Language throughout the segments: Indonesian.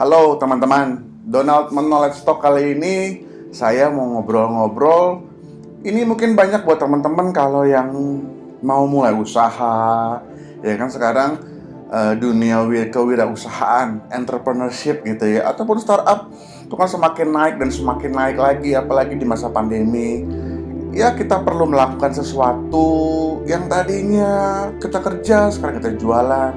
Halo teman-teman, Donald Knowledge Talk kali ini saya mau ngobrol-ngobrol. Ini mungkin banyak buat teman-teman kalau yang mau mulai usaha, ya kan sekarang uh, dunia kewirausahaan, entrepreneurship gitu ya, ataupun startup itu kan semakin naik dan semakin naik lagi, apalagi di masa pandemi. Ya kita perlu melakukan sesuatu yang tadinya kita kerja, sekarang kita jualan.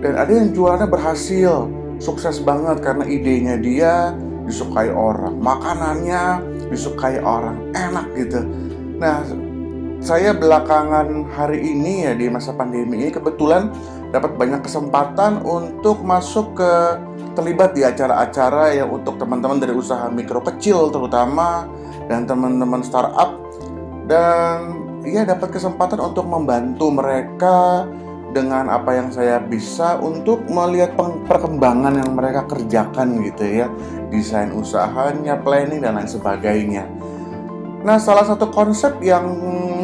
Dan ada yang jualannya berhasil, sukses banget karena idenya dia disukai orang, makanannya disukai orang, enak gitu. Nah, saya belakangan hari ini ya di masa pandemi ini kebetulan dapat banyak kesempatan untuk masuk ke terlibat di acara-acara yang untuk teman-teman dari usaha mikro kecil terutama dan teman-teman startup dan ya dapat kesempatan untuk membantu mereka dengan apa yang saya bisa untuk melihat perkembangan yang mereka kerjakan gitu ya desain usahanya, planning dan lain sebagainya. Nah salah satu konsep yang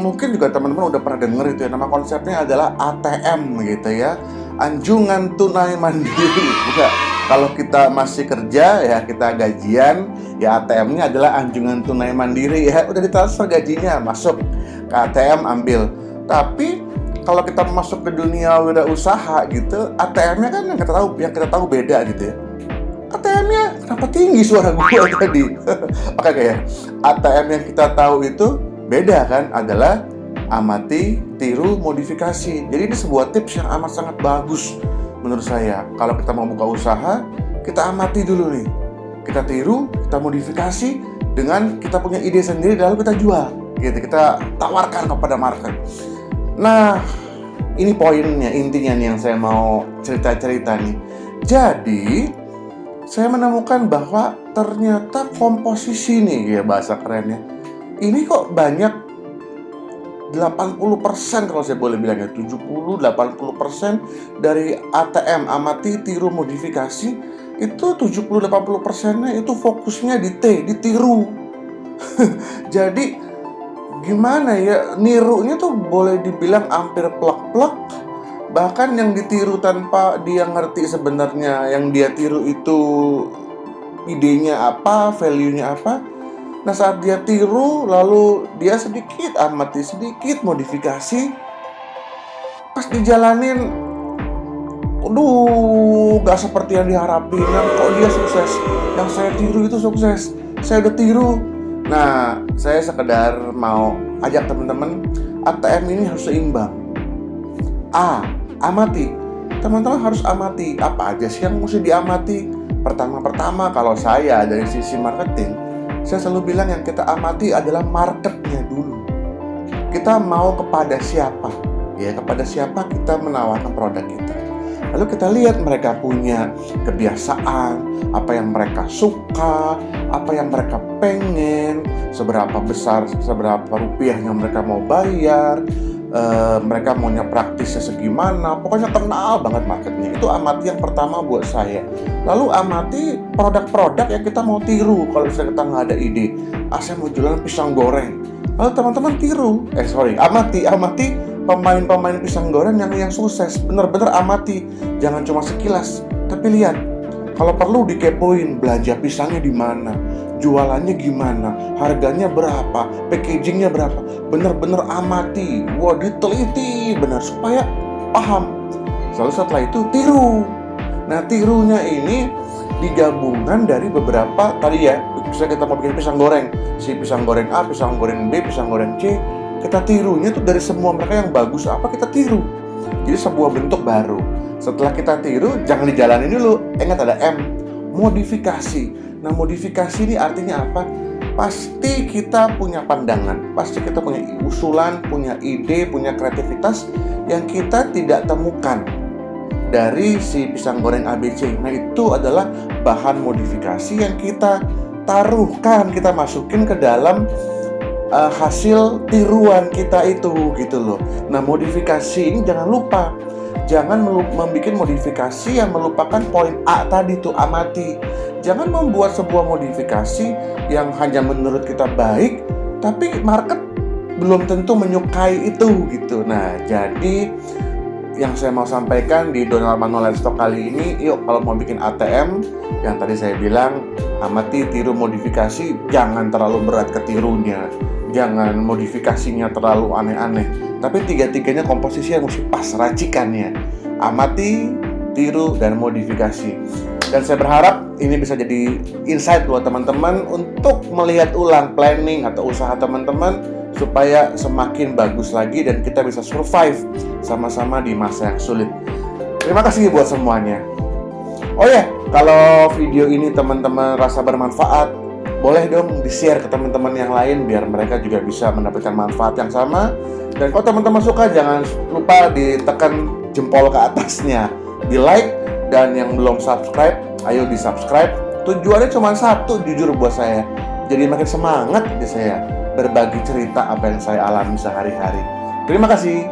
mungkin juga teman-teman udah pernah denger itu ya nama konsepnya adalah ATM gitu ya anjungan tunai mandiri. Bukan kalau kita masih kerja ya kita gajian ya ATM-nya adalah anjungan tunai mandiri ya udah ditransfer gajinya masuk ke ATM ambil. Tapi kalau kita masuk ke dunia usaha gitu, ATM-nya kan yang kita tahu yang kita tahu beda gitu ya. ATM-nya kenapa tinggi suara gue tadi? Oke kayak ATM yang kita tahu itu beda kan adalah amati, tiru, modifikasi. Jadi ini sebuah tips yang amat sangat bagus menurut saya. Kalau kita mau buka usaha, kita amati dulu nih. Kita tiru, kita modifikasi dengan kita punya ide sendiri lalu kita jual. Gitu, kita tawarkan kepada market. Nah, ini poinnya, intinya nih yang saya mau cerita-cerita nih. Jadi, saya menemukan bahwa ternyata komposisi nih ya bahasa kerennya. Ini kok banyak 80% kalau saya boleh bilang ya 70 80% dari ATM amati tiru modifikasi itu 70 80 nya itu fokusnya di T ditiru jadi gimana ya nirunya tuh boleh dibilang hampir plak-plak bahkan yang ditiru tanpa dia ngerti sebenarnya yang dia tiru itu idenya apa, value-nya apa. Nah saat dia tiru lalu dia sedikit amati sedikit modifikasi pas dijalanin aduh gak seperti yang diharapin. Yang kok dia sukses? Yang saya tiru itu sukses. Saya udah tiru Nah, saya sekedar mau ajak teman-teman ATM ini harus seimbang. A. Amati. Teman-teman harus amati apa aja sih yang mesti diamati. Pertama-pertama kalau saya dari sisi marketing, saya selalu bilang yang kita amati adalah marketnya dulu. Kita mau kepada siapa? Ya, kepada siapa kita menawarkan produk kita. Lalu kita lihat mereka punya kebiasaan, apa yang mereka suka, apa yang mereka pengen, seberapa besar, seberapa rupiah yang mereka mau bayar, e, mereka maunya praktisnya segimana, pokoknya kenal banget marketnya. Itu amati yang pertama buat saya. Lalu amati produk-produk yang kita mau tiru kalau misalnya kita nggak ada ide. Ah, saya mau jualan pisang goreng. Lalu teman-teman tiru, eh sorry, amati, amati pemain-pemain pisang goreng yang yang sukses. Bener-bener amati, jangan cuma sekilas, tapi lihat kalau perlu dikepoin belanja pisangnya di mana, jualannya gimana, harganya berapa, packagingnya berapa. Bener-bener amati, wah diteliti benar supaya paham. Lalu setelah itu tiru. Nah tirunya ini digabungan dari beberapa tadi ya, misalnya kita mau bikin pisang goreng, si pisang goreng A, pisang goreng B, pisang goreng C, kita tirunya tuh dari semua mereka yang bagus apa kita tiru. Jadi sebuah bentuk baru. Setelah kita tiru, jangan dijalani dulu. Ingat ada M, modifikasi. Nah, modifikasi ini artinya apa? Pasti kita punya pandangan, pasti kita punya usulan, punya ide, punya kreativitas yang kita tidak temukan dari si pisang goreng ABC. Nah, itu adalah bahan modifikasi yang kita taruhkan, kita masukin ke dalam uh, hasil tiruan kita itu gitu loh. Nah, modifikasi ini jangan lupa Jangan membuat modifikasi yang melupakan poin A tadi tuh amati. Jangan membuat sebuah modifikasi yang hanya menurut kita baik, tapi market belum tentu menyukai itu gitu. Nah, jadi yang saya mau sampaikan di Donald Manuel Stock kali ini, yuk kalau mau bikin ATM, yang tadi saya bilang, amati tiru modifikasi, jangan terlalu berat ketirunya, jangan modifikasinya terlalu aneh-aneh, tapi tiga-tiganya komposisi yang mesti pas racikannya. Amati, tiru, dan modifikasi. Dan saya berharap ini bisa jadi insight buat teman-teman untuk melihat ulang planning atau usaha teman-teman supaya semakin bagus lagi dan kita bisa survive sama-sama di masa yang sulit. Terima kasih buat semuanya. Oh ya, kalau video ini teman-teman rasa bermanfaat, boleh dong di-share ke teman-teman yang lain biar mereka juga bisa mendapatkan manfaat yang sama. Dan kalau teman-teman suka, jangan lupa ditekan jempol ke atasnya, di like, dan yang belum subscribe, ayo di subscribe. Tujuannya cuma satu, jujur buat saya. Jadi makin semangat di saya berbagi cerita apa yang saya alami sehari-hari. Terima kasih.